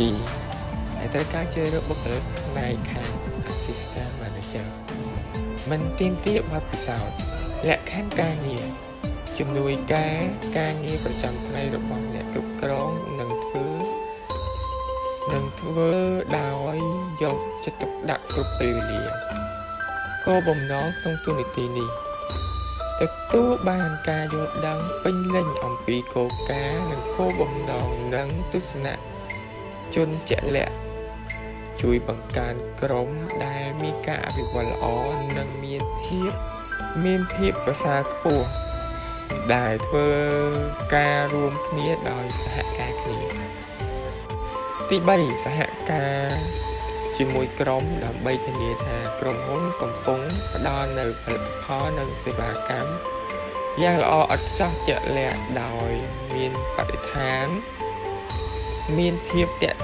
D ហើយត្រូវការជ្រើសរើសបុគ្គលិកផ្នែកខាង Assistant Manager មិនទាមទារបទពិសោធន៍លក្ខខណ្ឌការងារជំនួយការការងារប្រចាំថ្ងៃរបស់អ្នកគ្រប់គ្រងនឹងធ្វើនឹងធ្វើដោយយកចិត្តទុកដាក់គ្រប់ពេលវេលាគោលបំណងក្នុងទូនីតិនេះទទួលបានការយល់ដឹងពេញលេញអំពីគោលការណ៍និងគោលបំណងនិងទស្សនៈ ជនជាក់លាក់ជួយបង្កើនក្រុមដែលមានការអភិវឌ្ឍល្អនិងមានភាពមានភាពប្រសើរខ្ពស់ដែលធ្វើការរួមគ្នាដោយសហការគ្នាទី3សហការជាមួយក្រុមដើម្បីធានាថាក្រុមហ៊ុនកំពុងផ្ដល់នូវផលិតផលនិងសេវាកម្មយ៉ាងល្អឥតខ្ចោះជាក់លាក់ដោយមានបរិស្ថាន មានភាពតាក់